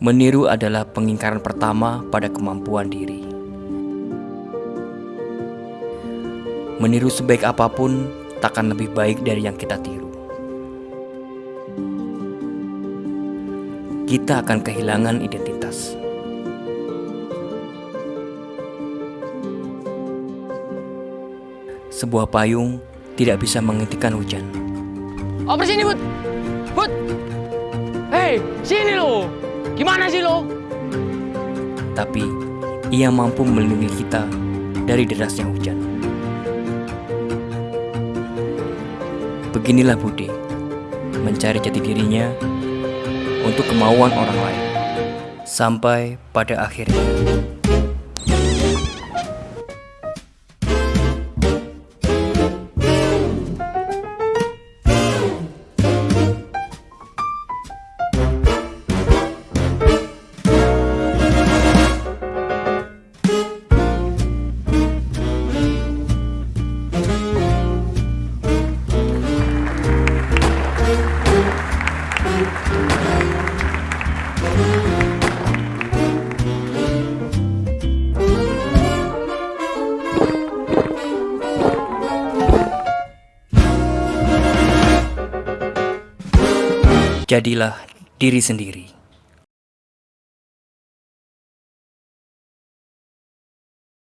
Meniru adalah pengingkaran pertama pada kemampuan diri. Meniru sebaik apa pun takkan lebih baik dari yang kita tiru. Kita akan kehilangan identitas. Sebuah payung tidak bisa menghentikan hujan. Oper sini, Bud. Bud. Hei, sini lo. Gimana sih lo? Tapi ia mampu melindungi kita dari derasnya hujan. Beginilah Budi, mencari jati dirinya untuk kemauan orang lain. Sampai pada akhirnya. Jadilah diri sendiri.